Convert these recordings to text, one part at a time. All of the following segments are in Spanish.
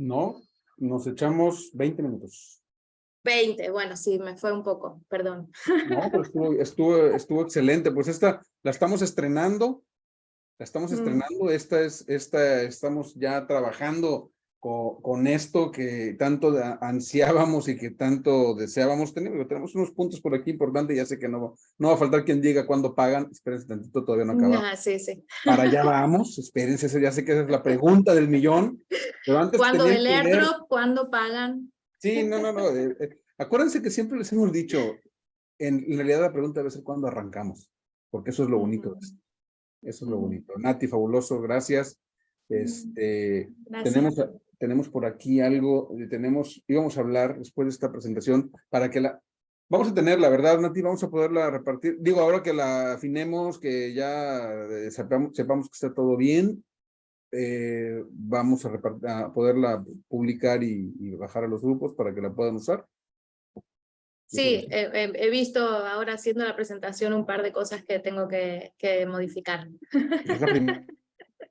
No, nos echamos 20 minutos. 20, bueno, sí, me fue un poco, perdón. No, pero estuvo, estuvo, estuvo excelente. Pues esta la estamos estrenando. La estamos Mm. estrenando. Esta es, esta estamos ya trabajando con, con esto que tanto ansiábamos y que tanto deseábamos tener. Tenemos unos puntos por aquí importantes. Ya sé que no, no va a faltar quien diga cuándo pagan. Espérense tantito, todavía no acabamos. Ah, sí, sí. Para allá vamos. Espérense, ya sé que esa es la pregunta del millón. Pero antes ¿Cuándo el airdrop? ¿Cuándo pagan? Sí, no, no, no. eh, eh, acuérdense que siempre les hemos dicho, en, en realidad la pregunta debe ser cuándo arrancamos, porque eso es lo bonito de Ujú. esto. Eso es lo bonito. Nati, fabuloso, gracias. Este, Gracias. tenemos, tenemos por aquí algo, eh, tenemos, íbamos a hablar después de esta presentación para que la, vamos a tener, la verdad, Nati, vamos a poderla repartir. Digo, ahora que la afinemos, que ya eh, sepamos, sepamos que está todo bien, eh, vamos a, a poderla publicar y, y bajar a los grupos para que la puedan usar. Sí, he, visto ahora haciendo la presentación un par de cosas que tengo que, que modificar. Es la primera,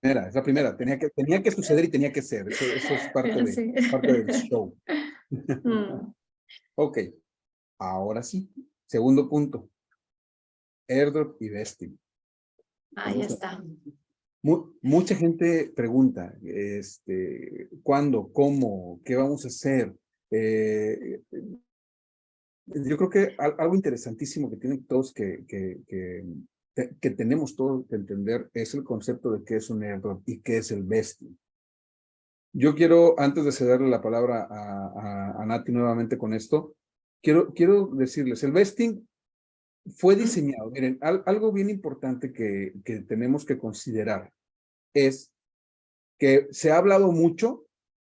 es la primera. Tenía que, tenía que suceder y tenía que ser. Eso, eso es parte, de, Sí. parte del show. Mm. Ok, ahora sí. Segundo punto. Airdrop y vesting. Ahí está. Mu- mucha gente pregunta, este, ¿cuándo? ¿Cómo? ¿Qué vamos a hacer? Eh, yo creo que al- algo interesantísimo que tienen todos que, que, que tenemos todos que entender es el concepto de qué es un airdrop y qué es el vesting. Yo quiero, antes de cederle la palabra a, a, a Nati nuevamente con esto, quiero, quiero decirles, el vesting fue diseñado, miren, al- algo bien importante que, que tenemos que considerar es que se ha hablado mucho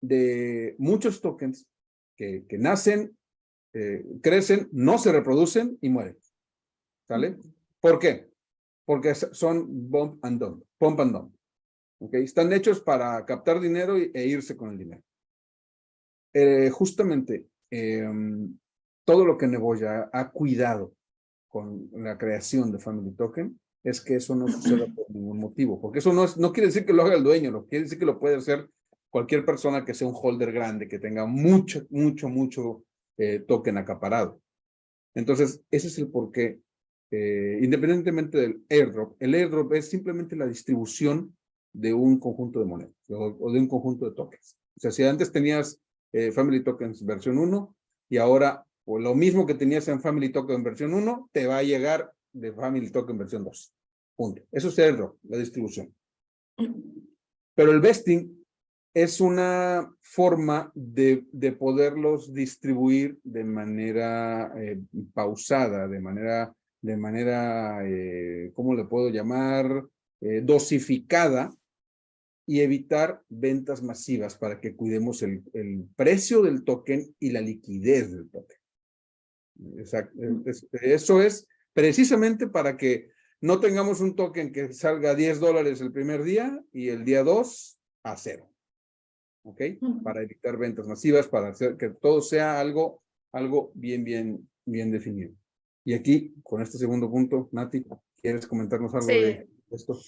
de muchos tokens que, que nacen, eh, crecen, no se reproducen y mueren. ¿Sale? ¿Por qué? Porque son bump and dump, pump and dump. ¿ok? Están hechos para captar dinero e irse con el dinero. Eh, justamente, em, todo lo que Neboya ha cuidado con la creación de Family Token es que eso no suceda por ningún motivo, porque eso no, es, no quiere decir que lo haga el dueño, no quiere decir que lo puede hacer cualquier persona que sea un holder grande, que tenga mucho, mucho, mucho eh, token acaparado. Entonces, ese es el porqué. Eh, independientemente del airdrop, el airdrop es simplemente la distribución de un conjunto de monedas o, de un conjunto de tokens. O sea, si antes tenías eh, Family Tokens versión 1 y ahora lo mismo que tenías en Family Token versión 1, te va a llegar de Family Token versión 2. Punto. Eso es airdrop, la distribución. Pero el vesting es una forma de, de poderlos distribuir de manera eh, pausada, de manera, de manera eh, ¿cómo le puedo llamar? Eh, dosificada y evitar ventas masivas para que cuidemos el, el precio del token y la liquidez del token. Exacto. Es- Eso es precisamente para que no tengamos un token que salga a 10 dólares el primer día y el día 2 a cero. ¿Ok? Para evitar ventas masivas, para hacer que todo sea algo, algo bien, bien, bien definido. Y aquí, con este segundo punto, Nati, ¿quieres comentarnos algo Sí. de esto?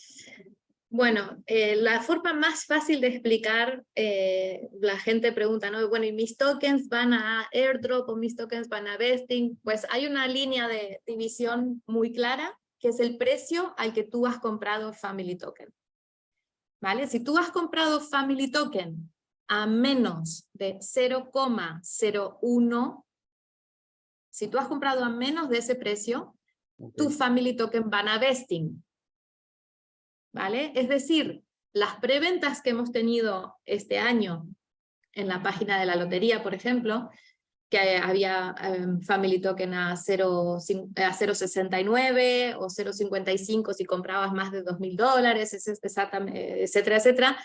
Bueno, eh, la forma más fácil de explicar, eh, la gente pregunta, ¿no? Bueno, ¿y mis tokens van a airdrop o mis tokens van a vesting? Pues hay una línea de división muy clara, que es el precio al que tú has comprado Family Token. ¿Vale? Si tú has comprado Family Token a menos de 0,01, si tú has comprado a menos de ese precio, Ok. tu Family Token van a vesting. ¿Vale? Es decir, las preventas que hemos tenido este año en la página de la lotería, por ejemplo, que había em, Family Token a 0,cin- a 0,69 o 0,55 si comprabas más de 2.000 dólares, exactamente, etcétera, etcétera,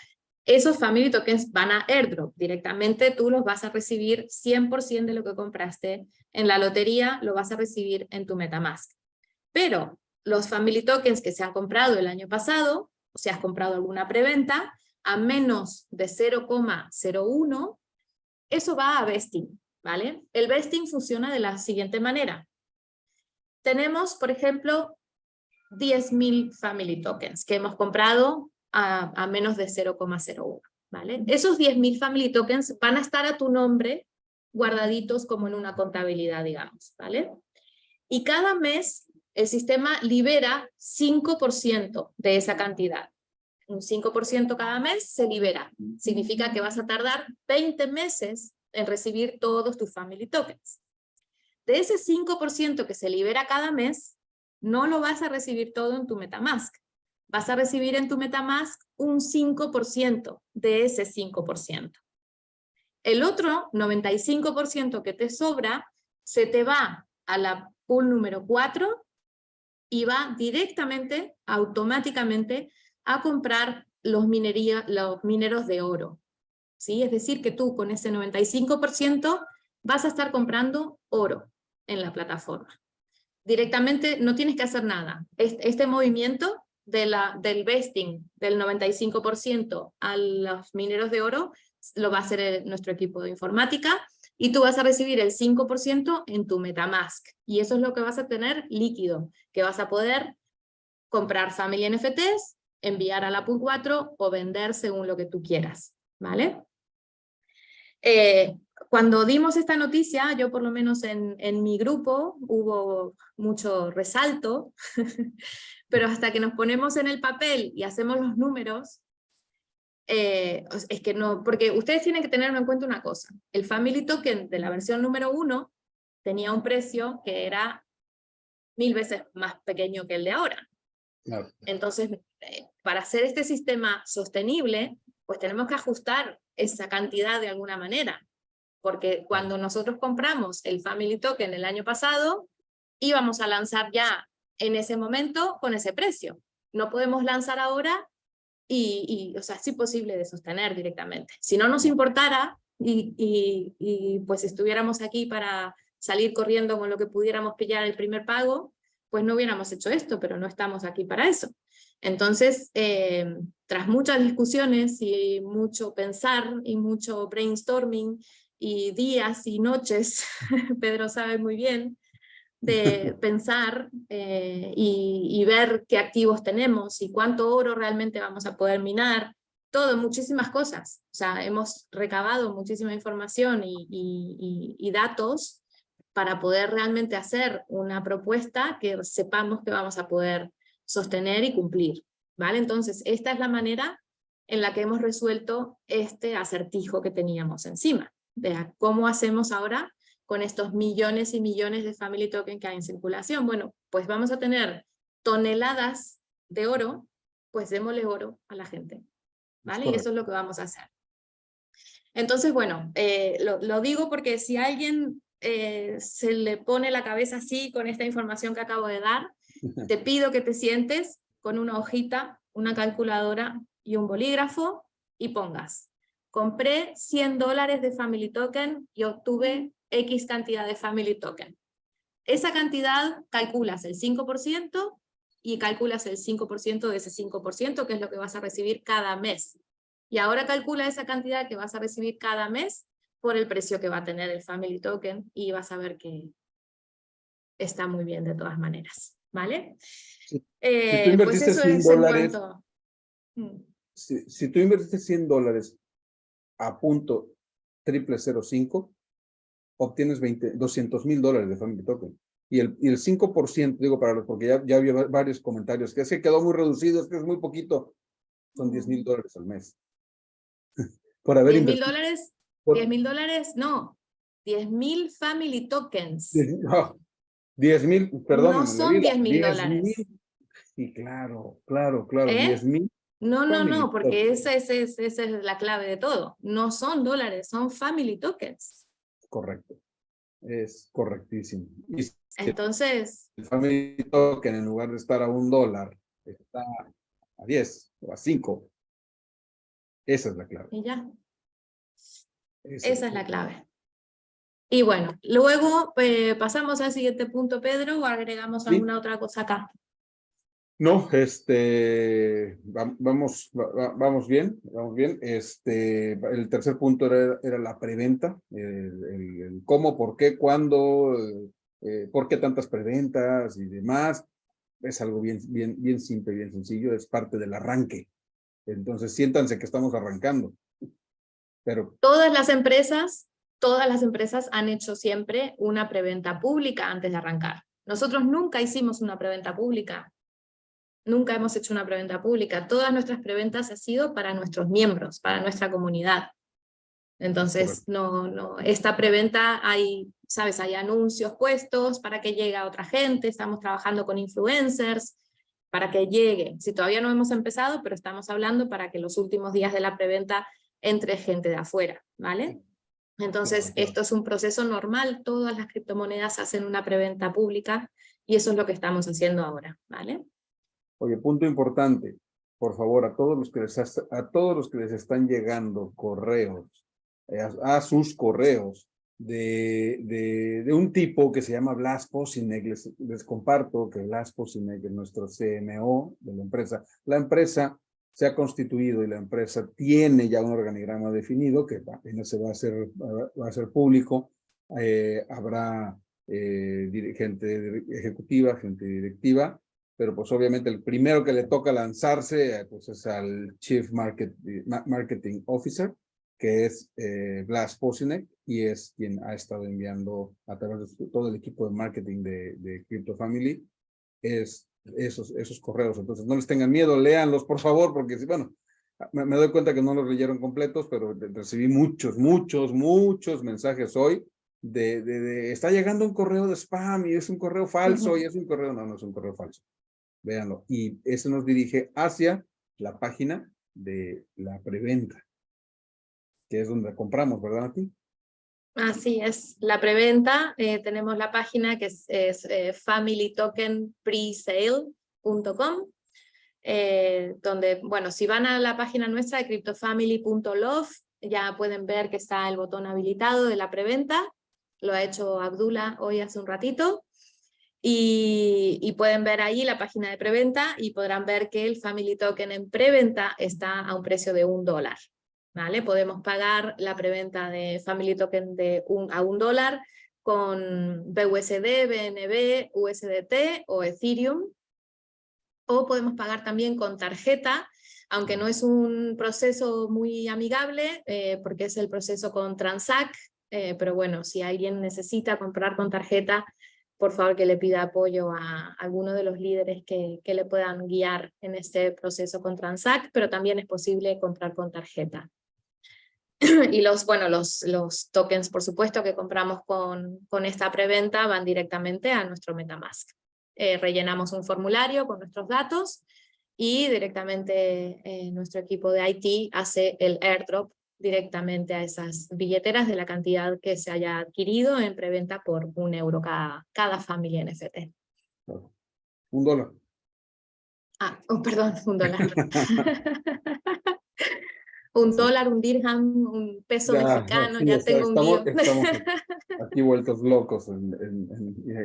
esos Family Tokens van a airdrop. Directamente tú los vas a recibir 100% de lo que compraste en la lotería, lo vas a recibir en tu Metamask. Pero los Family Tokens que se han comprado el año pasado, o si has comprado alguna preventa, a menos de 0,01, eso va a vesting, ¿vale? El vesting funciona de la siguiente manera. Tenemos, por ejemplo, 10.000 Family Tokens que hemos comprado a, a menos de 0,01, ¿vale? Esos 10.000 family tokens van a estar a tu nombre guardaditos como en una contabilidad, digamos, ¿vale? Y cada mes el sistema libera 5% de esa cantidad. Un 5% cada mes se libera. Significa que vas a tardar 20 meses en recibir todos tus family tokens. De ese 5% que se libera cada mes, no lo vas a recibir todo en tu Metamask. Vas a recibir en tu Metamask un 5% de ese 5%. El otro 95% que te sobra se te va a la pool número 4 y va directamente, automáticamente, a comprar los, minería, los mineros de oro. ¿Sí? Es decir, que tú con ese 95% vas a estar comprando oro en la plataforma. Directamente no tienes que hacer nada. Este, este movimiento de la, del vesting del 95% a los mineros de oro lo va a hacer nuestro equipo de informática y tú vas a recibir el 5% en tu Metamask. Y eso es lo que vas a tener líquido, que vas a poder comprar Family NFTs, enviar a la Pool 4 o vender según lo que tú quieras. ¿Vale? Eh, cuando dimos esta noticia, yo por lo menos en, en mi grupo hubo mucho resalto, pero hasta que nos ponemos en el papel y hacemos los números, eh, es que no, porque ustedes tienen que tener en cuenta una cosa, el Family Token de la versión número uno tenía un precio que era mil veces más pequeño que el de ahora. Entonces, eh, para hacer este sistema sostenible, pues tenemos que ajustar esa cantidad de alguna manera, porque cuando nosotros compramos el Family Token el año pasado, íbamos a lanzar ya en ese momento con ese precio. No podemos lanzar ahora y, o sea, es imposible de sostener directamente. Si no nos importara y, y, pues estuviéramos aquí para salir corriendo con lo que pudiéramos pillar el primer pago, pues no hubiéramos hecho esto, pero no estamos aquí para eso. Entonces, eh, tras muchas discusiones y mucho pensar y mucho brainstorming y días y noches, Pedro sabe muy bien, de pensar eh, y, ver qué activos tenemos y cuánto oro realmente vamos a poder minar, todo, muchísimas cosas. O sea, hemos recabado muchísima información y, y datos para poder realmente hacer una propuesta que sepamos que vamos a poder sostener y cumplir. ¿vale? Entonces, esta es la manera en la que hemos resuelto este acertijo que teníamos encima. De cómo hacemos ahora con estos millones y millones de family token que hay en circulación. Bueno, pues vamos a tener toneladas de oro, pues démosle oro a la gente. ¿Vale? Y eso es lo que vamos a hacer. Entonces, bueno, eh, lo, digo porque si a alguien eh, se le pone la cabeza así con esta información que acabo de dar, te pido que te sientes con una hojita, una calculadora y un bolígrafo y pongas, compré 100 dólares de Family Token y obtuve X cantidad de Family Token. Esa cantidad calculas el 5% y calculas el 5% de ese 5%, que es lo que vas a recibir cada mes. Y ahora calcula esa cantidad que vas a recibir cada mes por el precio que va a tener el Family Token y vas a ver que está muy bien de todas maneras. ¿Vale? Si, eh, tú pues invertiste 100 dólares, mm. si, tú invertiste 100 dólares a punto triple 05, obtienes 20, 200 mil dólares de Family Token. Y el, y el 5%, digo para los, porque ya, ya había varios comentarios, que es que quedó muy reducido, es que es muy poquito, son 10 mil dólares al mes. Por haber 10 mil dólares, 10 mil dólares, no, 10 mil Family Tokens. 10 mil, perdón. No son 10 mil dólares. Sí, claro, claro, claro, 10 ¿Eh? mil. No, no, no, porque esa, esa es la clave de todo. No son dólares, son Family Tokens correcto. Es correctísimo. Entonces. El Family Token en lugar de estar a un dólar, está a 10 o a 5. Esa es la clave. Y ya. Esa, es la clave. Y bueno, luego eh, pasamos al siguiente punto, Pedro, o agregamos alguna otra cosa acá. No, este, vamos, vamos bien, vamos bien. Este, el tercer punto era, era la preventa, cómo, por qué, cuándo, eh, por qué tantas preventas y demás. Es algo bien, bien, bien simple, bien sencillo, es parte del arranque. Entonces siéntanse que estamos arrancando. Pero... Todas las empresas, todas las empresas han hecho siempre una preventa pública antes de arrancar. Nosotros nunca hicimos una preventa pública. Nunca hemos hecho una preventa pública. Todas nuestras preventas han sido para nuestros miembros, para nuestra comunidad. Entonces, no, no, esta preventa hay, sabes, hay anuncios puestos para que llegue a otra gente, estamos trabajando con influencers, para que llegue. Si todavía no hemos empezado, pero estamos hablando para que los últimos días de la preventa entre gente de afuera, ¿vale? Entonces, esto es un proceso normal, todas las criptomonedas hacen una preventa pública, y eso es lo que estamos haciendo ahora, ¿vale? Oye, punto importante, por favor, a todos los que les, a todos los que les están llegando correos a, sus correos de, de, un tipo que se llama Blas Posinek. Les, les comparto que Blas Posinek es nuestro CMO de la empresa. La empresa se ha constituido y la empresa tiene ya un organigrama definido que apenas se va a hacer, va a ser público. Eh, habrá eh, gente ejecutiva, gente directiva, pero pues obviamente el primero que le toca lanzarse pues es al Chief Market, Marketing Officer, que es eh, Blas Posinek, y es quien ha estado enviando a través de todo el equipo de marketing de, de Crypto Family es esos, esos correos. Entonces no les tengan miedo, léanlos por favor, porque bueno, me, me doy cuenta que no los leyeron completos, pero recibí muchos, muchos, muchos mensajes hoy de, de, de, está llegando un correo de spam y es un correo falso y es un correo, no, no es un correo falso. Véanlo. Y eso nos dirige hacia la página de la preventa que es donde compramos, ¿verdad, Nati? Así es, la preventa, eh, tenemos la página que es, eh, familytokenpresale.com, eh, donde, bueno, si van a la página nuestra de cryptofamily.love, ya pueden ver que está el botón habilitado de la preventa, lo ha hecho Abdullah hoy hace un ratito, y, pueden ver ahí la página de preventa y podrán ver que el Family Token en preventa está a un precio de un dólar. ¿vale? Podemos pagar la preventa de Family Token de un, a un dólar con BUSD, BNB, USDT o Ethereum. O podemos pagar también con tarjeta, aunque no es un proceso muy amigable, eh, porque es el proceso con Transact, eh, pero bueno, si alguien necesita comprar con tarjeta, por favor que le pida apoyo a alguno de los líderes que, que le puedan guiar en este proceso con Transact, pero también es posible comprar con tarjeta. y los, bueno, los, los tokens, por supuesto, que compramos con, con esta preventa van directamente a nuestro Metamask. Eh, rellenamos un formulario con nuestros datos y directamente eh, nuestro equipo de IT hace el airdrop directamente a esas billeteras de la cantidad que se haya adquirido en preventa por un euro cada, cada familia NFT. Un dólar. Ah, oh, perdón, un dólar. un dólar, un dirham, un peso mexicano, ya tengo un estamos, estamos aquí vueltos locos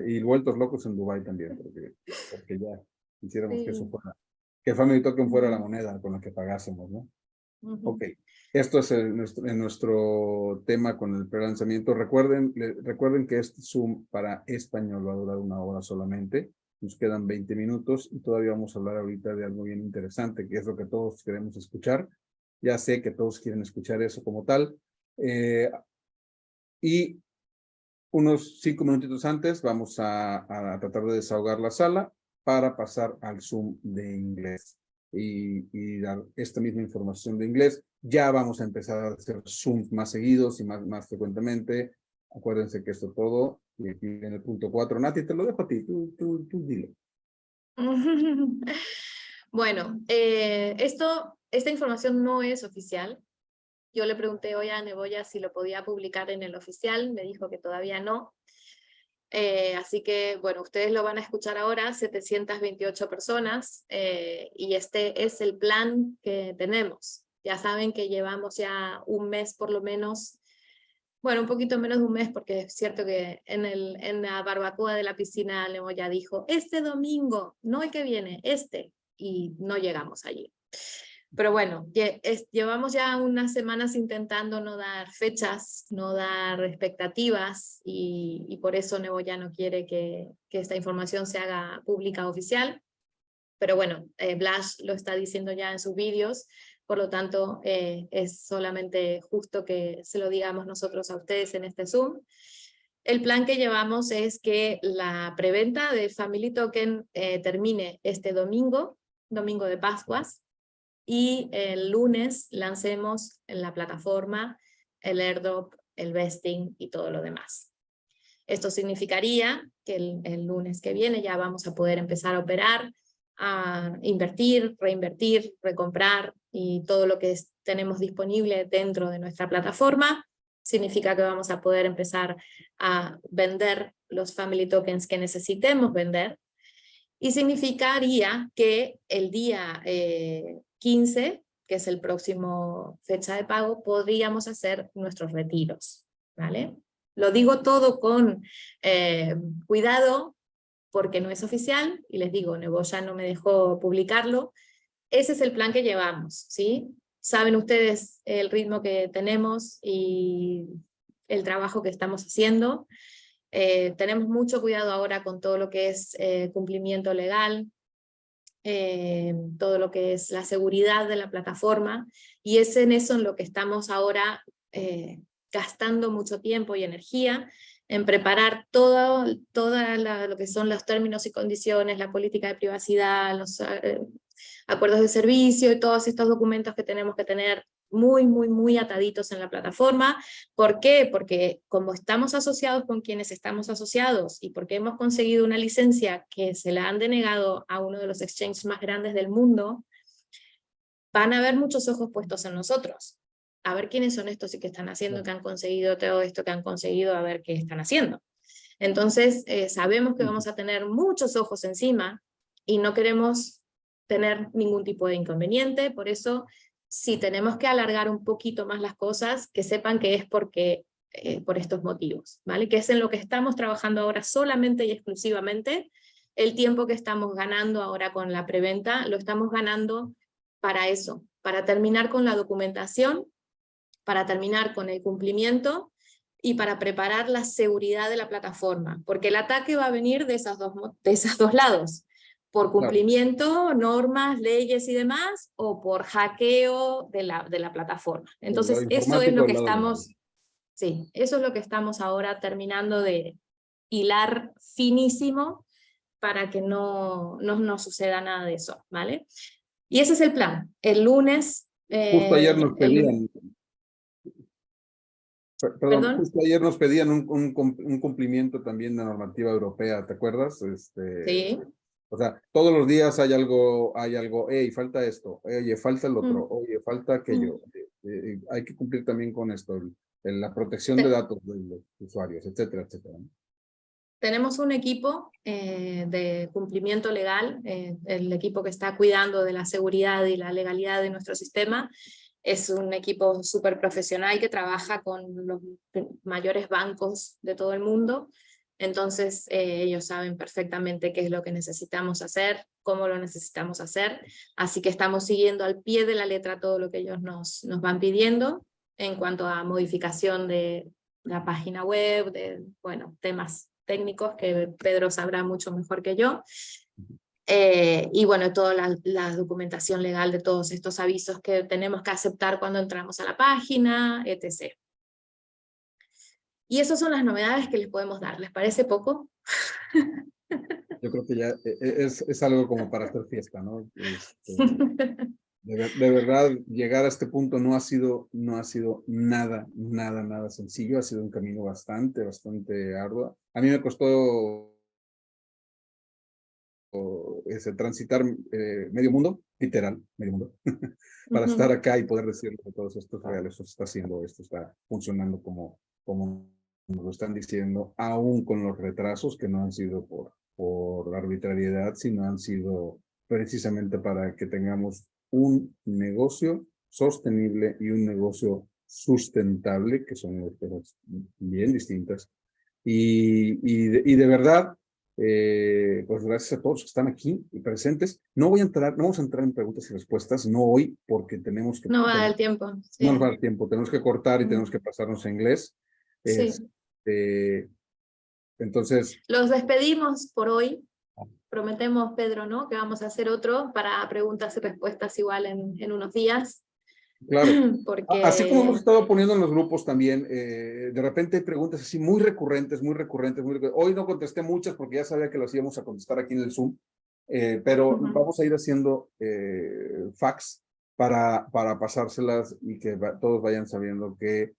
y vueltos locos en Dubai también, porque, porque ya quisiéramos que eso fuera, que Family Token fuera la moneda con la que pagásemos, ¿no? Ok, esto es nuestro, nuestro tema con el prelanzamiento. Recuerden, recuerden que este Zoom para español va a durar una hora solamente. Nos quedan 20 minutos y todavía vamos a hablar ahorita de algo bien interesante, que es lo que todos queremos escuchar ya sé que todos quieren escuchar eso como tal. Eh, y unos cinco minutitos antes vamos a, tratar de desahogar la sala para pasar al Zoom de inglés y, dar esta misma información de inglés. Ya vamos a empezar a hacer Zoom más seguidos y más, más frecuentemente. Acuérdense que esto todo, y aquí en el punto cuatro. Nati, te lo dejo a ti, tú, tú, tú dile. Bueno, eh, esto esta información no es oficial. Yo le pregunté hoy a Neboya si lo podía publicar en el oficial, me dijo que todavía no. Eh, así que, bueno, ustedes lo van a escuchar ahora, 728 personas, eh, y este es el plan que tenemos. Ya saben que llevamos ya un mes por lo menos, bueno, un poquito menos de un mes, porque es cierto que en, el, en la barbacoa de la piscina Neboya dijo, este domingo, no el que viene, este, y no llegamos allí. Pero bueno, llevamos ya unas semanas intentando no dar fechas, no dar expectativas y, por eso Nebo ya no quiere que, esta información se haga pública oficial. Pero bueno, eh, Blash lo está diciendo ya en sus vídeos, por lo tanto eh, es solamente justo que se lo digamos nosotros a ustedes en este Zoom. El plan que llevamos es que la preventa de Family Token eh, termine este domingo, domingo de Pascuas, y el lunes lancemos en la plataforma el airdrop, el vesting y todo lo demás. Esto significaría que el, lunes que viene ya vamos a poder empezar a operar, a invertir, reinvertir, recomprar y todo lo que tenemos disponible dentro de nuestra plataforma. Significa que vamos a poder empezar a vender los family tokens que necesitemos vender. Y significaría que el día 15, eh, que es el próximo fecha de pago, podríamos hacer nuestros retiros. ¿vale? Lo digo todo con eh, cuidado porque no es oficial, y les digo, ya no me dejó publicarlo. Ese es el plan que llevamos, ¿sí? Saben ustedes el ritmo que tenemos y el trabajo que estamos haciendo. Eh, tenemos mucho cuidado ahora con todo lo que es eh, cumplimiento legal, todo lo que es la seguridad de la plataforma, y es en eso en lo que estamos ahora gastando mucho tiempo y energía en preparar todo, toda lo que son los términos y condiciones, la política de privacidad, los eh, acuerdos de servicio y todos estos documentos que tenemos que tener muy, muy, muy ataditos en la plataforma. ¿Por qué? Porque como estamos asociados con quienes estamos asociados y porque hemos conseguido una licencia que se la han denegado a uno de los exchanges más grandes del mundo, van a haber muchos ojos puestos en nosotros a ver quiénes son estos y qué están haciendo, que han conseguido todo esto que han conseguido, a ver qué están haciendo. Entonces, eh, sabemos que vamos a tener muchos ojos encima y no queremos tener ningún tipo de inconveniente, por eso si tenemos que alargar un poquito más las cosas, que sepan que es porque, eh, por estos motivos, ¿vale? que es en lo que estamos trabajando ahora solamente y exclusivamente, el tiempo que estamos ganando ahora con la preventa, lo estamos ganando para eso, para terminar con la documentación para terminar con el cumplimiento y para preparar la seguridad de la plataforma, porque el ataque va a venir de, esas dos, de esos dos lados, por cumplimiento, normas, leyes y demás, o por hackeo de la, de la plataforma. Entonces eso es lo que estamos, sí, eso es lo que estamos ahora terminando de hilar finísimo para que no, no, no suceda nada de eso, ¿vale? Y ese es el plan. El lunes... Justo ayer nos pedían, Perdón, Justo ayer nos pedían un, un, cumplimiento también de la normativa europea, ¿te acuerdas? Este, sí. O sea, todos los días hay algo, hay algo, hey, falta esto, oye, falta el otro, mm. oye, falta aquello. Mm. Eh, eh, hay que cumplir también con esto, la protección de datos de los usuarios, etcétera, etcétera. Tenemos un equipo eh, de cumplimiento legal, el equipo que está cuidando de la seguridad y la legalidad de nuestro sistema, es un equipo súper profesional que trabaja con los mayores bancos de todo el mundo, entonces eh, ellos saben perfectamente qué es lo que necesitamos hacer, cómo lo necesitamos hacer, así que estamos siguiendo al pie de la letra todo lo que ellos nos, nos van pidiendo en cuanto a modificación de la página web, de bueno, temas técnicos que Pedro sabrá mucho mejor que yo, eh, y bueno, toda la, documentación legal de todos estos avisos que tenemos que aceptar cuando entramos a la página, etc. Y esas son las novedades que les podemos dar. ¿Les parece poco? Yo creo que ya e, e, es, es algo como para hacer fiesta, ¿no? Este, de, de, verdad, llegar a este punto no ha, sido, no ha sido nada, nada, nada sencillo. Ha sido un camino bastante, bastante arduo. A mí me costó ese, transitar eh, medio mundo, literal, medio mundo, para estar acá y poder decirle que todos estos reales, esto está haciendo, esto está funcionando como, como nos lo están diciendo, aún con los retrasos que no han sido por, por arbitrariedad, sino han sido precisamente para que tengamos un negocio sostenible y un negocio sustentable, que son cosas bien distintas. Y, y, y de verdad, eh, pues gracias a todos que están aquí y presentes. No voy a entrar, no vamos a entrar en preguntas y respuestas, no hoy, porque tenemos que... No va a dar tiempo. No nos va a dar tiempo, tenemos que cortar y tenemos que pasarnos a inglés. Sí. Este, entonces... Los despedimos por hoy. Prometemos, Pedro, ¿no? Que vamos a hacer otro para preguntas y respuestas igual en, en unos días. Claro. Porque... Así como hemos estado poniendo en los grupos también, eh, de repente hay preguntas así muy recurrentes, muy recurrentes, muy recurrentes. Hoy no contesté muchas porque ya sabía que las íbamos a contestar aquí en el Zoom, eh, pero vamos a ir haciendo eh, fax para, para pasárselas y que todos vayan sabiendo que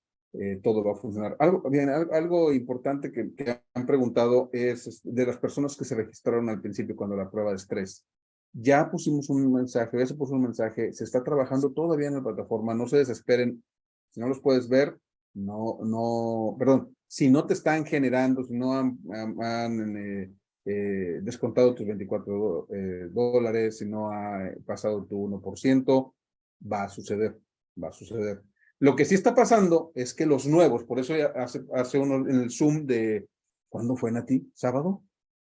todo va a funcionar. Algo, importante que, que, han preguntado es de las personas que se registraron al principio cuando la prueba de estrés. Ya pusimos un mensaje, ya se puso un mensaje, se está trabajando todavía en la plataforma, no se desesperen, si no los puedes ver, no, no, perdón, si no te están generando, si no han, eh, eh, descontado tus 24 eh, dólares, si no ha pasado tu 1%, va a suceder, va a suceder. Lo que sí está pasando es que los nuevos, por eso hace, hace uno en el Zoom de, ¿cuándo fue Nati? ¿Sábado?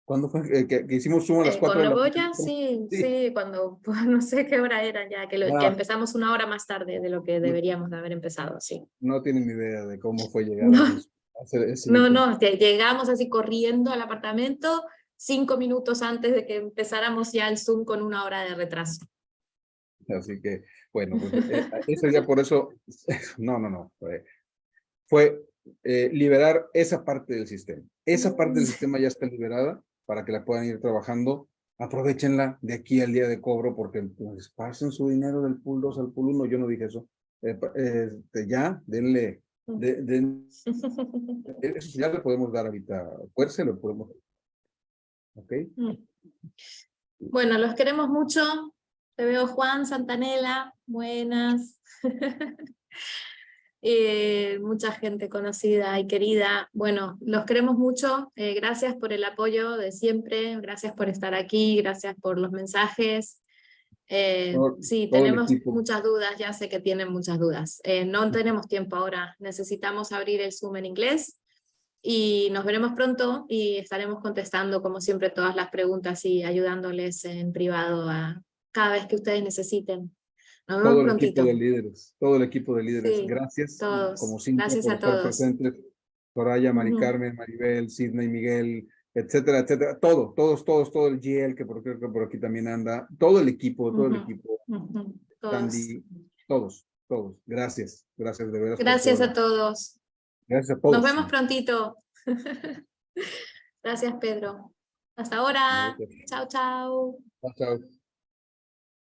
¿Cuándo fue eh, que, hicimos Zoom a las 4 de la Sí, sí, sí, cuando, pues, no sé qué hora era ya, que, que, empezamos una hora más tarde de lo que deberíamos de haber empezado, sí. No tienen ni idea de cómo fue llegar no. a hacer ese No, no, llegamos así corriendo al apartamento cinco minutos antes de que empezáramos ya el Zoom con una hora de retraso. Así que, bueno, pues, eh, eso ya por eso, no, no, no, fue, fue eh, liberar esa parte del sistema. Esa parte del sistema ya está liberada para que la puedan ir trabajando. Aprovechenla de aquí al día de cobro porque pues, pasen su dinero del pool 2 al pool 1. Yo no dije eso. Eh, este, ya, denle. eso ya le podemos dar ahorita fuerza, lo podemos. ¿Ok? Mm. Bueno, los queremos mucho. Te veo Juan Santanela. Buenas. Eh, mucha gente conocida y querida. Bueno, los queremos mucho, eh, gracias por el apoyo de siempre, gracias por estar aquí, gracias por los mensajes. Eh, sí, tenemos muchas dudas, ya sé que tienen muchas dudas. no tenemos tiempo ahora, necesitamos abrir el Zoom en inglés y nos veremos pronto y estaremos contestando como siempre todas las preguntas y ayudándoles en privado a cada vez que ustedes necesiten todo el equipo de líderes, todo el equipo de líderes. Gracias, como siempre, Gracias por a estar todos. presentes. Soraya, Mari Carmen, Maribel, Sidney, Miguel, etcétera, etcétera. Todo, todos, todos, todo el GL que por, que por aquí también anda. Todo el equipo, todo el equipo. todos. todos, todos. Gracias, gracias de veras. Gracias a todos. Gracias a todos. Nos vemos prontito. gracias, Pedro. Hasta ahora. Chao, chao. Chao, chao.